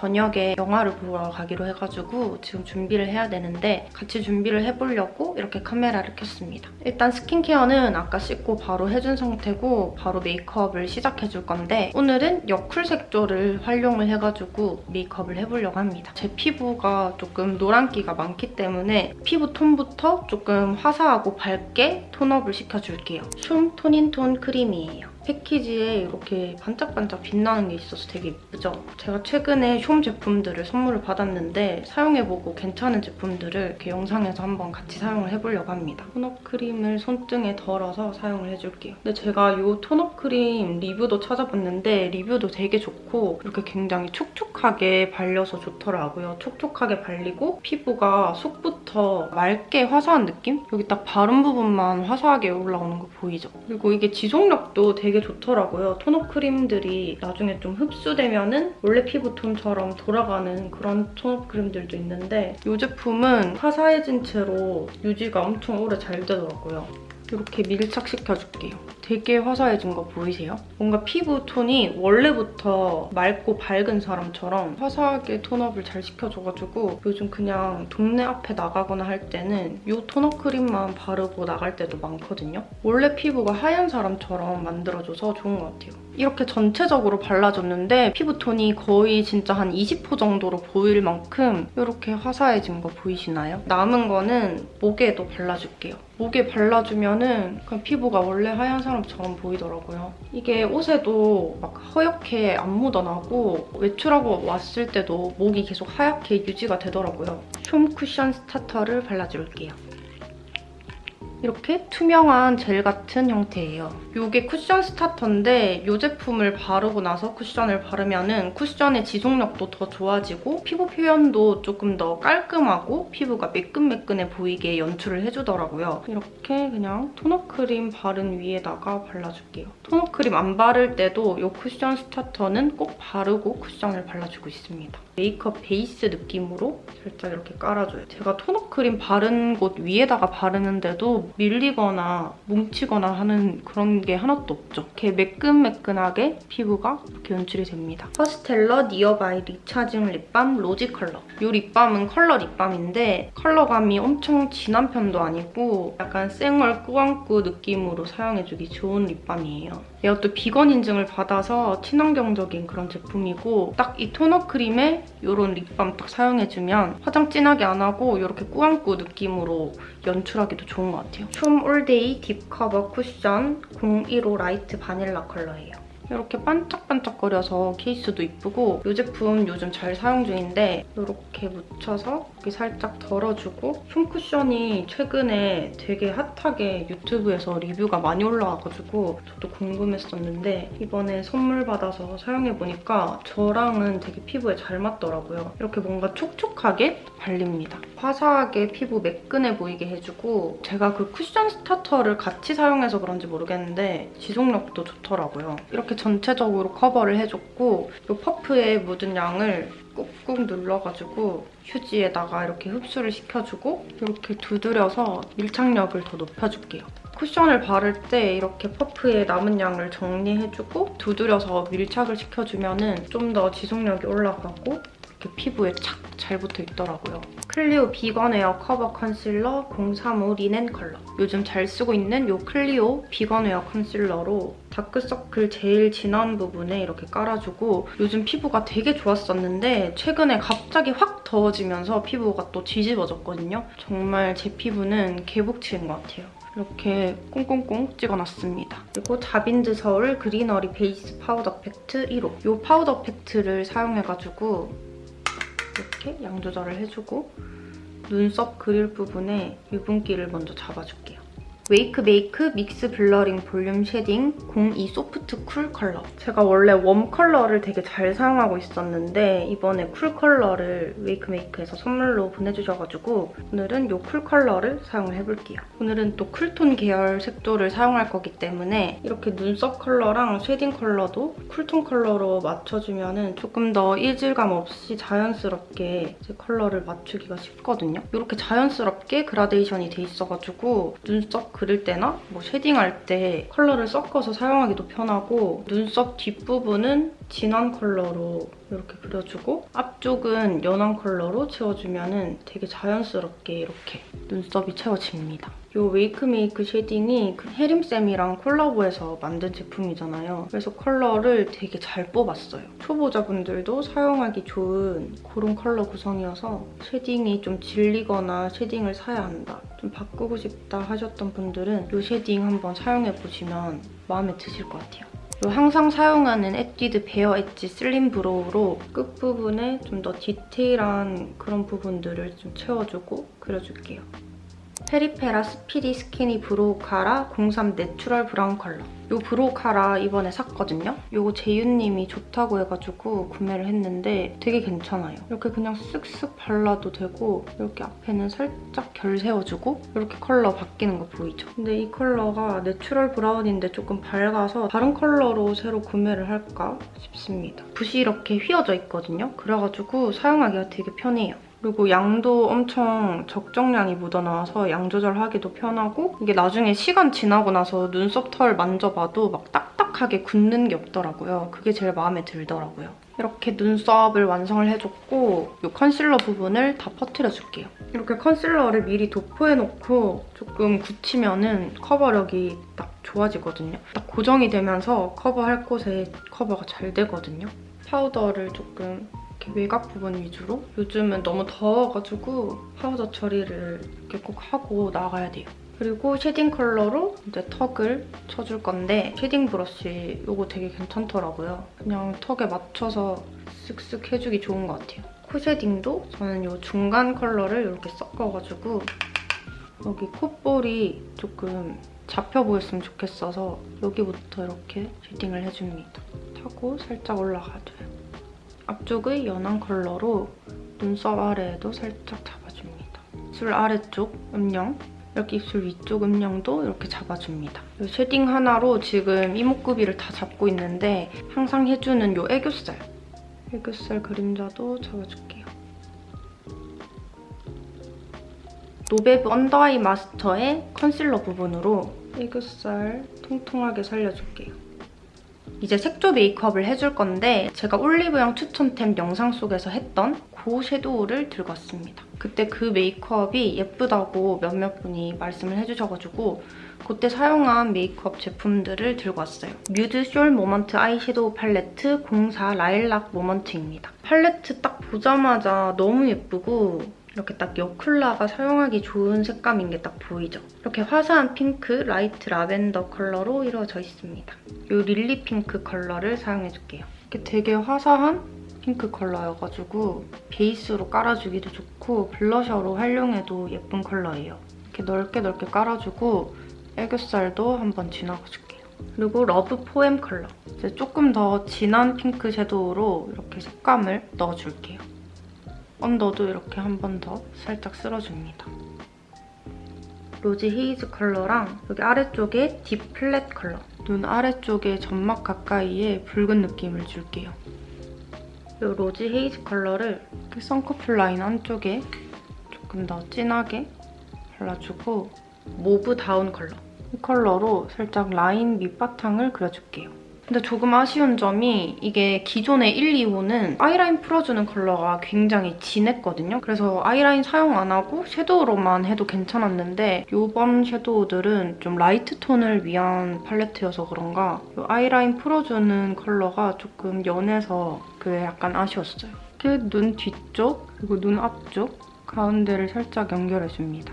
저녁에 영화를 보러 가기로 해가지고 지금 준비를 해야 되는데 같이 준비를 해보려고 이렇게 카메라를 켰습니다. 일단 스킨케어는 아까 씻고 바로 해준 상태고 바로 메이크업을 시작해줄 건데 오늘은 여쿨 색조를 활용을 해가지고 메이크업을 해보려고 합니다. 제 피부가 조금 노란기가 많기 때문에 피부 톤부터 조금 화사하고 밝게 톤업을 시켜줄게요. 숀 톤인톤 크림이에요. 패키지에 이렇게 반짝반짝 빛나는 게 있어서 되게 예쁘죠? 제가 최근에 숀 제품들을 선물을 받았는데 사용해보고 괜찮은 제품들을 이렇게 영상에서 한번 같이 사용을 해보려고 합니다. 톤업 크림을 손등에 덜어서 사용을 해줄게요. 근데 제가 이 톤업 크림 리뷰도 찾아봤는데 리뷰도 되게 좋고 이렇게 굉장히 촉촉하게 발려서 좋더라고요. 촉촉하게 발리고 피부가 속부터 맑게 화사한 느낌? 여기 딱 바른 부분만 화사하게 올라오는 거 보이죠? 그리고 이게 지속력도 되게 되게 좋더라고요. 톤업 크림들이 나중에 좀 흡수되면 은 원래 피부톤처럼 돌아가는 그런 톤업 크림들도 있는데 이 제품은 화사해진 채로 유지가 엄청 오래 잘 되더라고요. 이렇게 밀착시켜줄게요. 되게 화사해진 거 보이세요? 뭔가 피부 톤이 원래부터 맑고 밝은 사람처럼 화사하게 톤업을 잘 시켜줘가지고 요즘 그냥 동네 앞에 나가거나 할 때는 이 톤업 크림만 바르고 나갈 때도 많거든요. 원래 피부가 하얀 사람처럼 만들어줘서 좋은 것 같아요. 이렇게 전체적으로 발라줬는데 피부톤이 거의 진짜 한 20호 정도로 보일 만큼 이렇게 화사해진 거 보이시나요? 남은 거는 목에도 발라줄게요. 목에 발라주면은 그냥 피부가 원래 하얀 사람 처럼 보이더라고요. 이게 옷에도 막 허옇게 안 묻어나고 외출하고 왔을 때도 목이 계속 하얗게 유지가 되더라고요. 숀 쿠션 스타터를 발라줄게요. 이렇게 투명한 젤 같은 형태예요. 이게 쿠션 스타터인데 이 제품을 바르고 나서 쿠션을 바르면 은 쿠션의 지속력도 더 좋아지고 피부 표현도 조금 더 깔끔하고 피부가 매끈매끈해 보이게 연출을 해주더라고요. 이렇게 그냥 토너 크림 바른 위에다가 발라줄게요. 토너 크림 안 바를 때도 이 쿠션 스타터는 꼭 바르고 쿠션을 발라주고 있습니다. 메이크업 베이스 느낌으로 살짝 이렇게 깔아줘요. 제가 토너 크림 바른 곳 위에다가 바르는데도 밀리거나 뭉치거나 하는 그런 게 하나도 없죠. 이렇게 매끈매끈하게 피부가 이렇게 연출이 됩니다. 퍼스텔러 니어바이 리차징 립밤 로지 컬러. 이 립밤은 컬러 립밤인데 컬러감이 엄청 진한 편도 아니고 약간 쌩얼 꾸안꾸 느낌으로 사용해주기 좋은 립밤이에요. 이것도 비건 인증을 받아서 친환경적인 그런 제품이고 딱 이 토너 크림에 이런 립밤 딱 사용해주면 화장 진하게 안 하고 이렇게 꾸안꾸 느낌으로 연출하기도 좋은 것 같아요. 숀 올데이 딥 커버 쿠션 015 라이트 바닐라 컬러예요. 이렇게 반짝반짝거려서 케이스도 이쁘고 이 제품 요즘 잘 사용 중인데 이렇게 묻혀서 여기 살짝 덜어주고 숀 쿠션이 최근에 되게 핫하게 유튜브에서 리뷰가 많이 올라와가지고 저도 궁금했었는데 이번에 선물 받아서 사용해보니까 저랑은 되게 피부에 잘 맞더라고요. 이렇게 뭔가 촉촉하게 발립니다. 화사하게 피부 매끈해 보이게 해주고 제가 그 쿠션 스타터를 같이 사용해서 그런지 모르겠는데 지속력도 좋더라고요. 이렇게 전체적으로 커버를 해줬고 이 퍼프에 묻은 양을 꾹꾹 눌러가지고 휴지에다가 이렇게 흡수를 시켜주고 이렇게 두드려서 밀착력을 더 높여줄게요. 쿠션을 바를 때 이렇게 퍼프에 남은 양을 정리해주고 두드려서 밀착을 시켜주면 좀 더 지속력이 올라가고 이렇게 피부에 착 잘 붙어 있더라고요. 클리오 비건 에어 커버 컨실러 035 리넨 컬러. 요즘 잘 쓰고 있는 이 클리오 비건 에어 컨실러로 다크서클 제일 진한 부분에 이렇게 깔아주고 요즘 피부가 되게 좋았었는데 최근에 갑자기 확 더워지면서 피부가 또 뒤집어졌거든요. 정말 제 피부는 개복치인 것 같아요. 이렇게 꽁꽁꽁 찍어놨습니다. 그리고 자빈드 서울 그리너리 베이스 파우더 팩트 1호. 이 파우더 팩트를 사용해가지고 이렇게 양 조절을 해주고 눈썹 그릴 부분에 유분기를 먼저 잡아줄게요. 웨이크 메이크 믹스 블러링 볼륨 쉐딩 02 소프트 쿨 컬러. 제가 원래 웜 컬러를 되게 잘 사용하고 있었는데 이번에 쿨 컬러를 웨이크 메이크에서 선물로 보내주셔가지고 오늘은 이 쿨 컬러를 사용을 해볼게요. 오늘은 또 쿨톤 계열 색조를 사용할 거기 때문에 이렇게 눈썹 컬러랑 쉐딩 컬러도 쿨톤 컬러로 맞춰주면 조금 더 이질감 없이 자연스럽게 제 컬러를 맞추기가 쉽거든요. 이렇게 자연스럽게 그라데이션이 돼 있어가지고 눈썹 그릴 때나 뭐 쉐딩할 때 컬러를 섞어서 사용하기도 편하고 눈썹 뒷부분은 진한 컬러로 이렇게 그려주고 앞쪽은 연한 컬러로 채워주면 되게 자연스럽게 이렇게 눈썹이 채워집니다. 이 웨이크메이크 쉐딩이 그 혜림쌤이랑 콜라보해서 만든 제품이잖아요. 그래서 컬러를 되게 잘 뽑았어요. 초보자분들도 사용하기 좋은 그런 컬러 구성이어서 쉐딩이 좀 질리거나 쉐딩을 사야 한다, 좀 바꾸고 싶다 하셨던 분들은 이 쉐딩 한번 사용해보시면 마음에 드실 것 같아요. 요 항상 사용하는 에뛰드 베어 엣지 슬림 브로우로 끝부분에 좀 더 디테일한 그런 부분들을 좀 채워주고 그려줄게요. 페리페라 스피디 스키니 브로우 카라 03 내추럴 브라운 컬러. 이 브로우 카라 이번에 샀거든요. 이거 재윤님이 좋다고 해가지고 구매를 했는데 되게 괜찮아요. 이렇게 그냥 쓱쓱 발라도 되고 이렇게 앞에는 살짝 결 세워주고 이렇게 컬러 바뀌는 거 보이죠? 근데 이 컬러가 내추럴 브라운인데 조금 밝아서 다른 컬러로 새로 구매를 할까 싶습니다. 붓이 이렇게 휘어져 있거든요. 그래가지고 사용하기가 되게 편해요. 그리고 양도 엄청 적정량이 묻어나와서 양 조절하기도 편하고 이게 나중에 시간 지나고 나서 눈썹 털 만져봐도 막 딱딱하게 굳는 게 없더라고요. 그게 제일 마음에 들더라고요. 이렇게 눈썹을 완성을 해줬고 이 컨실러 부분을 다 퍼트려줄게요. 이렇게 컨실러를 미리 도포해놓고 조금 굳히면 은 커버력이 딱 좋아지거든요. 딱 고정이 되면서 커버할 곳에 커버가 잘 되거든요. 파우더를 조금 이렇게 외곽 부분 위주로 요즘은 너무 더워가지고 파우더 처리를 이렇게 꼭 하고 나가야 돼요. 그리고 shading 컬러로 이제 턱을 쳐줄 건데 shading 브러쉬 이거 되게 괜찮더라고요. 그냥 턱에 맞춰서 쓱쓱 해주기 좋은 것 같아요. 코 shading도 저는 이 중간 컬러를 이렇게 섞어가지고 여기 콧볼이 조금 잡혀 보였으면 좋겠어서 여기부터 이렇게 shading을 해줍니다. 타고 살짝 올라가줘요. 앞쪽의 연한 컬러로 눈썹 아래에도 살짝 잡아줍니다. 입술 아래쪽 음영, 이렇게 입술 위쪽 음영도 이렇게 잡아줍니다. 이 shading 하나로 지금 이목구비를 다 잡고 있는데 항상 해주는 이 애교살, 애교살 그림자도 잡아줄게요. 노베브 언더아이 마스터의 컨실러 부분으로 애교살 통통하게 살려줄게요. 이제 색조 메이크업을 해줄 건데 제가 올리브영 추천템 영상 속에서 했던 그 섀도우를 들고 왔습니다. 그때 그 메이크업이 예쁘다고 몇몇 분이 말씀을 해주셔가지고 그때 사용한 메이크업 제품들을 들고 왔어요. 뮤드 숄 모먼트 아이섀도우 팔레트 04 라일락 모먼트입니다. 팔레트 딱 보자마자 너무 예쁘고 이렇게 딱 여쿨라가 사용하기 좋은 색감인 게 딱 보이죠? 이렇게 화사한 핑크, light lavender 컬러로 이루어져 있습니다. 이 lily pink 컬러를 사용해줄게요. 이렇게 되게 화사한 핑크 컬러여가지고 베이스로 깔아주기도 좋고 블러셔로 활용해도 예쁜 컬러예요. 이렇게 넓게 넓게 깔아주고 애교살도 한번 지나가줄게요. 그리고 love poem 컬러. 이제 조금 더 진한 핑크 섀도우로 이렇게 색감을 넣어줄게요. 언더도 이렇게 한 번 더 살짝 쓸어줍니다. rosy haze 컬러랑 여기 아래쪽에 deep plum 컬러 눈 아래쪽에 점막 가까이에 붉은 느낌을 줄게요. 이 로지 헤이즈 컬러를 쌍커풀 라인 안쪽에 조금 더 진하게 발라주고 mauve down 컬러 이 컬러로 살짝 라인 밑바탕을 그려줄게요. 근데 조금 아쉬운 점이 이게 기존의 1, 2호는 아이라인 풀어주는 컬러가 굉장히 진했거든요. 그래서 아이라인 사용 안 하고 섀도우로만 해도 괜찮았는데 이번 섀도우들은 좀 light 톤을 위한 팔레트여서 그런가 이 아이라인 풀어주는 컬러가 조금 연해서 그게 약간 아쉬웠어요. 이렇게 눈 뒤쪽 그리고 눈 앞쪽 가운데를 살짝 연결해줍니다.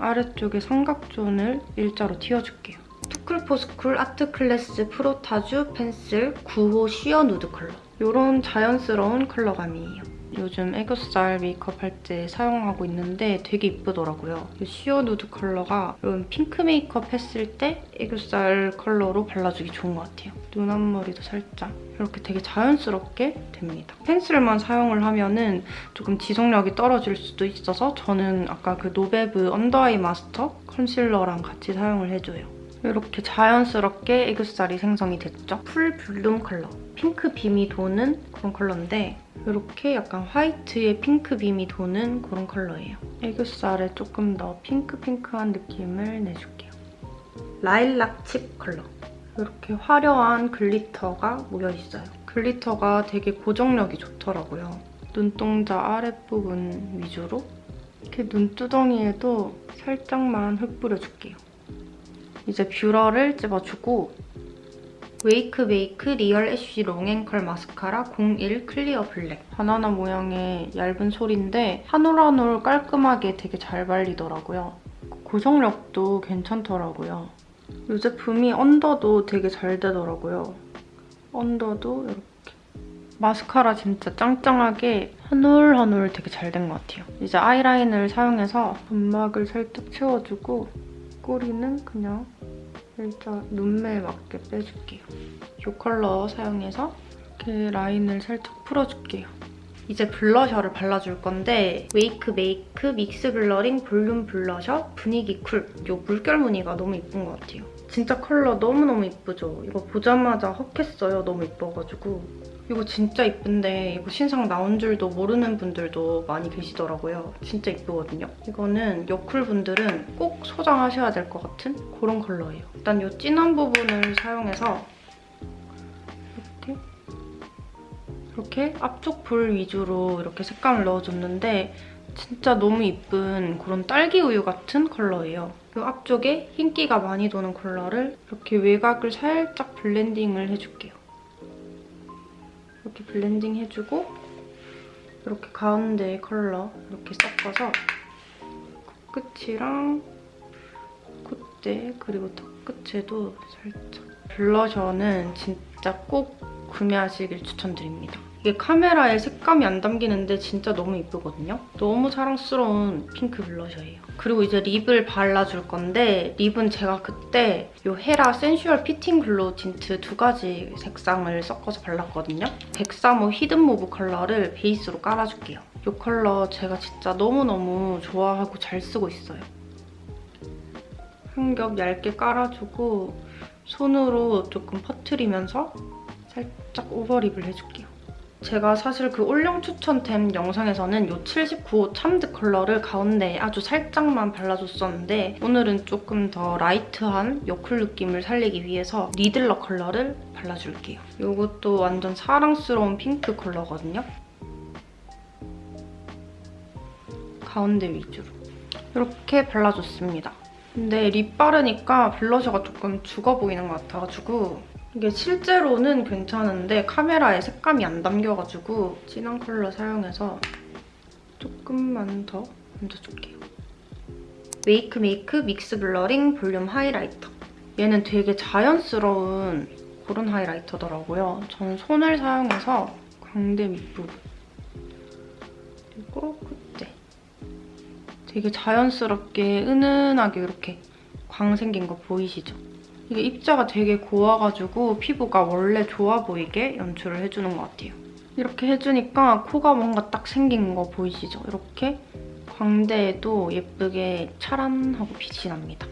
아래쪽에 삼각존을 일자로 틔워줄게요. 투쿨포스쿨 아트클래스 프로타주 펜슬 9호 sheer nude 컬러. 이런 자연스러운 컬러감이에요. 요즘 애교살 메이크업 할 때 사용하고 있는데 되게 이쁘더라고요. 이 sheer nude 컬러가 이런 핑크 메이크업 했을 때 애교살 컬러로 발라주기 좋은 것 같아요. 눈 앞머리도 살짝 이렇게 되게 자연스럽게 됩니다. 펜슬만 사용을 하면은 조금 지속력이 떨어질 수도 있어서 저는 아까 그 노베브 언더아이 마스터 컨실러랑 같이 사용을 해줘요. 이렇게 자연스럽게 애교살이 생성이 됐죠? full bloom 컬러. 핑크 beam이 도는 그런 컬러인데 이렇게 약간 화이트에 핑크 beam이 도는 그런 컬러예요. 애교살에 조금 더 핑크핑크한 느낌을 내줄게요. lilac chip 컬러. 이렇게 화려한 glitter가 모여있어요. glitter가 되게 고정력이 좋더라고요. 눈동자 아랫부분 위주로 이렇게 눈두덩이에도 살짝만 흩뿌려줄게요. 이제 뷰러를 찝어주고 웨이크 메이크 리얼 애쉬 롱앤컬 마스카라 01 clear black 바나나 모양의 얇은 솔인데 한 올 한 올 깔끔하게 되게 잘 발리더라고요. 고정력도 괜찮더라고요. 이 제품이 언더도 되게 잘 되더라고요. 언더도 이렇게 마스카라 진짜 짱짱하게 한 올 한 올 되게 잘 된 것 같아요. 이제 아이라인을 사용해서 점막을 살짝 채워주고 꼬리는 그냥 살짝 눈매에 맞게 빼줄게요. 이 컬러 사용해서 이렇게 라인을 살짝 풀어줄게요. 이제 블러셔를 발라줄 건데 웨이크 메이크 믹스 블러링 볼륨 블러셔 분위기 쿨. 이 물결 무늬가 너무 예쁜 것 같아요. 진짜 컬러 너무너무 예쁘죠? 이거 보자마자 헉했어요. 너무 예뻐가지고. 이거 진짜 예쁜데 이거 신상 나온 줄도 모르는 분들도 많이 계시더라고요. 진짜 예쁘거든요. 이거는 여쿨 분들은 꼭 소장하셔야 될 것 같은 그런 컬러예요. 일단 이 진한 부분을 사용해서 이렇게 이렇게 앞쪽 볼 위주로 이렇게 색감을 넣어줬는데 진짜 너무 예쁜 그런 딸기 우유 같은 컬러예요. 이 앞쪽에 흰기가 많이 도는 컬러를 이렇게 외곽을 살짝 블렌딩을 해줄게요. 이렇게 블렌딩 해주고 이렇게 가운데 컬러 이렇게 섞어서 코끝이랑 콧대 그리고 턱 끝에도 살짝 블러셔는 진짜 꼭 구매하시길 추천드립니다. 이게 카메라에 색감이 안 담기는데 진짜 너무 예쁘거든요. 너무 사랑스러운 핑크 블러셔예요. 그리고 이제 립을 발라줄 건데 립은 제가 그때 이 헤라 센슈얼 피팅 글로우 틴트 두 가지 색상을 섞어서 발랐거든요. 103호 Hidden Mauve 컬러를 베이스로 깔아줄게요. 이 컬러 제가 진짜 너무너무 좋아하고 잘 쓰고 있어요. 한 겹 얇게 깔아주고 손으로 조금 퍼트리면서 살짝 overlip을 해줄게요. 제가 사실 그 올영 추천템 영상에서는 이 79호 Charmed 컬러를 가운데에 아주 살짝만 발라줬었는데 오늘은 조금 더 light한 여쿨 느낌을 살리기 위해서 니들러 컬러를 발라줄게요. 이것도 완전 사랑스러운 핑크 컬러거든요. 가운데 위주로. 이렇게 발라줬습니다. 근데 lip 바르니까 blusher가 조금 죽어 보이는 것 같아가지고 이게 실제로는 괜찮은데 카메라에 색감이 안 담겨가지고 진한 컬러 사용해서 조금만 더 얹어줄게요. WAKEMAKE mix blurring volume highlighter. 얘는 되게 자연스러운 그런 highlighter더라고요. 저는 손을 사용해서 광대 밑부분 그리고 콧대 되게 자연스럽게 은은하게 이렇게 광 생긴 거 보이시죠? 이게 입자가 되게 고와가지고 피부가 원래 좋아 보이게 연출을 해주는 것 같아요. 이렇게 해주니까 코가 뭔가 딱 생긴 거 보이시죠? 이렇게 광대에도 예쁘게 차란하고 빛이 납니다.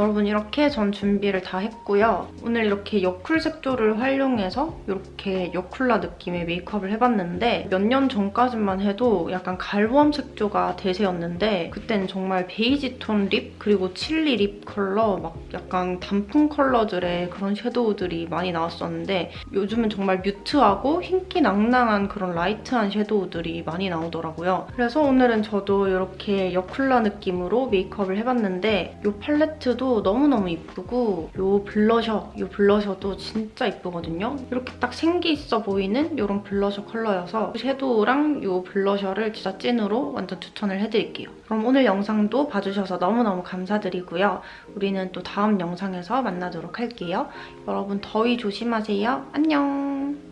여러분 이렇게 전 준비를 다 했고요. 오늘 이렇게 여쿨 색조를 활용해서 이렇게 여쿨라 느낌의 메이크업을 해봤는데 몇 년 전까지만 해도 약간 갈봄웜 색조가 대세였는데 그때는 정말 베이지 톤 lip 그리고 chili lip 컬러 막 약간 단풍 컬러들의 그런 shadow들이 많이 나왔었는데 요즘은 정말 mute하고 흰기 낭낭한 그런 light한 shadow들이 많이 나오더라고요. 그래서 오늘은 저도 이렇게 여쿨라 느낌으로 메이크업을 해봤는데 이 팔레트 도 너무너무 이쁘고 이 블러셔, 이 blusher도 진짜 이쁘거든요. 이렇게 딱 생기 있어 보이는 이런 블러셔 컬러여서 shadow랑 이 blusher를 진짜 찐으로 완전 추천을 해드릴게요. 그럼 오늘 영상도 봐주셔서 너무너무 감사드리고요. 우리는 또 다음 영상에서 만나도록 할게요. 여러분 더위 조심하세요. 안녕!